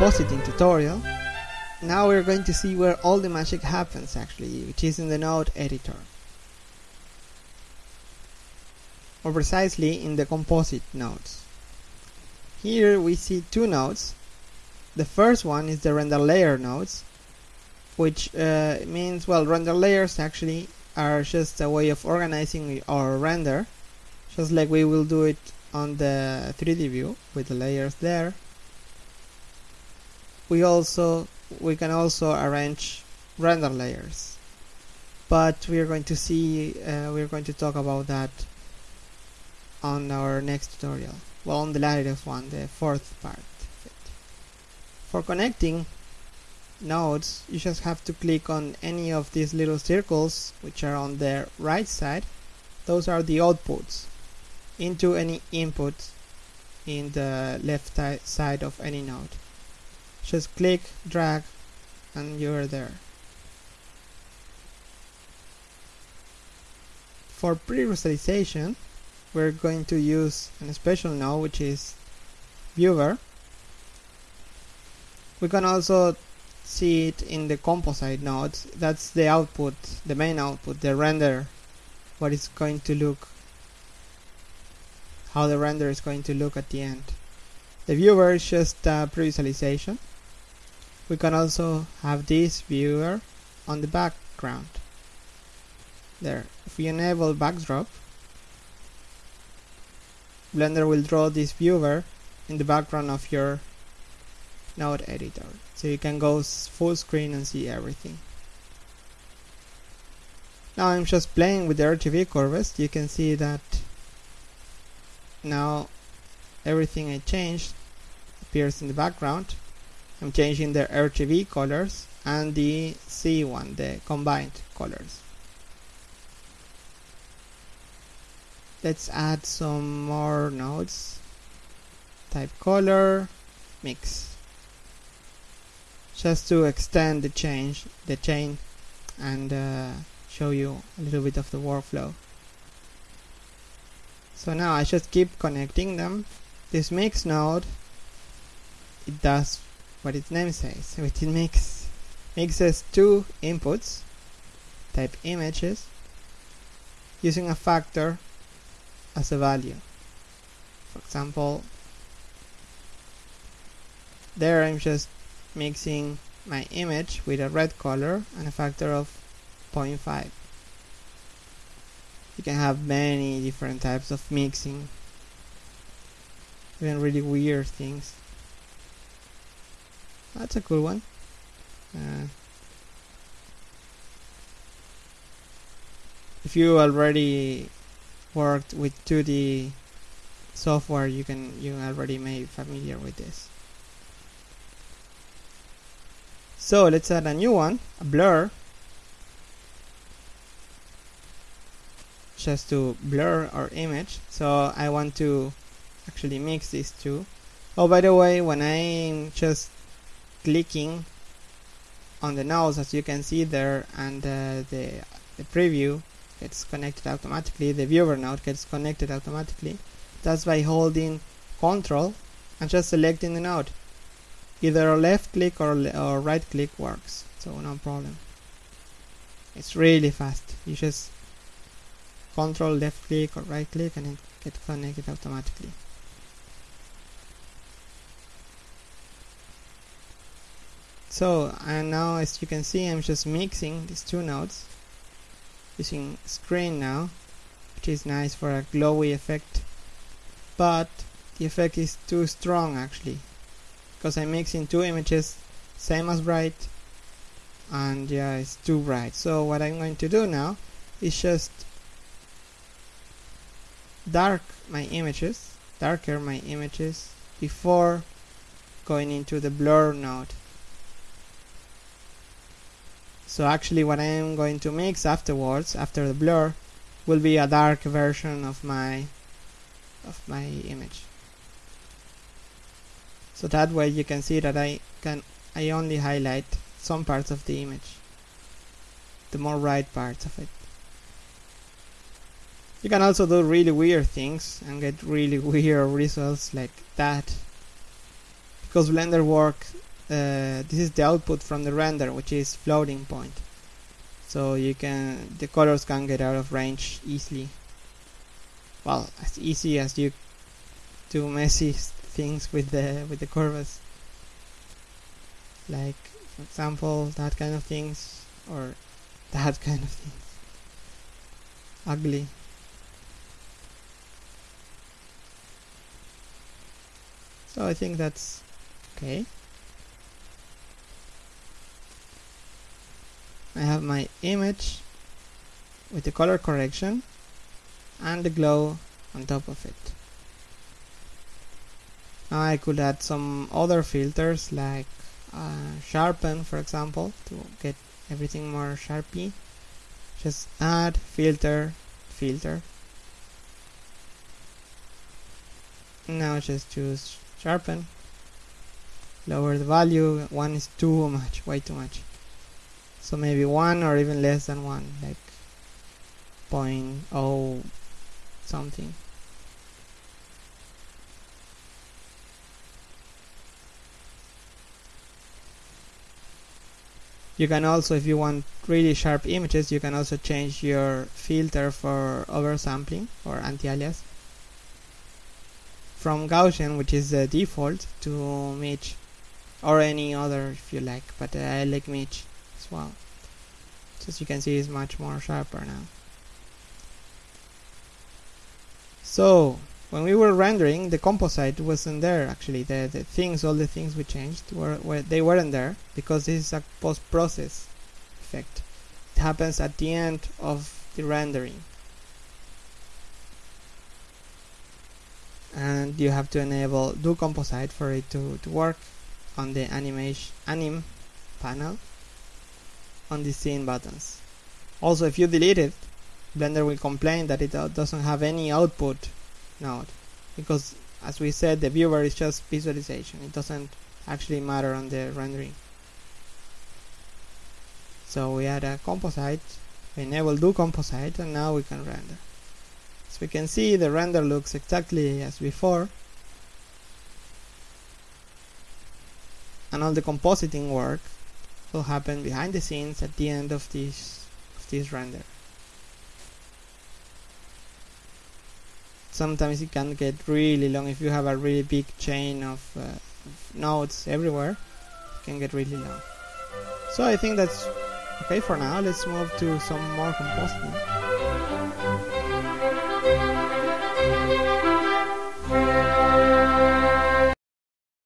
compositing tutorial. Now we're going to see where all the magic happens actually, which is in the node editor. Or precisely in the composite nodes. Here we see two nodes. The first one is the render layer nodes, which uh, means, well, render layers actually are just a way of organizing our render, just like we will do it on the 3D view with the layers there we also we can also arrange render layers. But we are going to see uh, we are going to talk about that on our next tutorial. Well on the latest one the fourth part for connecting nodes you just have to click on any of these little circles which are on the right side. Those are the outputs into any input in the left side of any node just click drag and you're there. For pre-visualization we're going to use a special node which is viewer. We can also see it in the composite node. That's the output the main output the render what it's going to look how the render is going to look at the end the viewer is just a pre-visualization. We can also have this viewer on the background. There. If we enable backdrop Blender will draw this viewer in the background of your node editor. So you can go full screen and see everything. Now I'm just playing with the RGB curves. You can see that now everything I changed appears in the background I'm changing the RGB colors and the C one, the combined colors. Let's add some more nodes. Type color, mix. Just to extend the change, the chain, and uh, show you a little bit of the workflow. So now I just keep connecting them. This mix node, it does what its name says, which it makes mixes two inputs, type images, using a factor as a value. For example, there I'm just mixing my image with a red color and a factor of 0.5. You can have many different types of mixing, even really weird things. That's a cool one. Uh, if you already worked with 2D software, you can you already may be familiar with this. So let's add a new one, a blur, just to blur our image. So I want to actually mix these two. Oh, by the way, when I'm just clicking on the nodes as you can see there and uh, the, the preview gets connected automatically the viewer node gets connected automatically. That's by holding control and just selecting the node. Either a left click or, or right click works so no problem. It's really fast. You just control left click or right click and it gets connected automatically So and now as you can see I'm just mixing these two nodes using screen now which is nice for a glowy effect. But the effect is too strong actually because I'm mixing two images same as bright and yeah it's too bright. So what I'm going to do now is just dark my images darker my images before going into the blur node so actually what I am going to mix afterwards, after the blur, will be a dark version of my of my image. So that way you can see that I can I only highlight some parts of the image. The more bright parts of it. You can also do really weird things and get really weird results like that. Because Blender works uh, this is the output from the render which is floating point. So you can the colors can get out of range easily. Well as easy as you do messy things with the with the curves. Like for example that kind of things or that kind of things. Ugly. So I think that's okay I have my image with the color correction and the glow on top of it. Now I could add some other filters like uh, sharpen for example to get everything more sharpy. Just add filter filter. Now just choose sharpen. Lower the value. One is too much way too much so maybe one or even less than one like point oh something. You can also if you want really sharp images you can also change your filter for oversampling or anti-alias. From Gaussian which is the default to Mitch or any other if you like but uh, I like Mitch well so as you can see it's much more sharper now. So when we were rendering the composite wasn't there actually. The, the things all the things we changed were, were they weren't there because this is a post-process effect. It happens at the end of the rendering. And you have to enable do composite for it to, to work on the animation anim panel on the scene buttons. Also if you delete it Blender will complain that it uh, doesn't have any output node. Because as we said the viewer is just visualization. It doesn't actually matter on the rendering. So we add a composite. We enable do composite and now we can render. As we can see the render looks exactly as before. And all the compositing work will happen behind the scenes at the end of this of this render. Sometimes it can get really long. If you have a really big chain of, uh, of nodes everywhere it can get really long. So I think that's okay for now. Let's move to some more compositing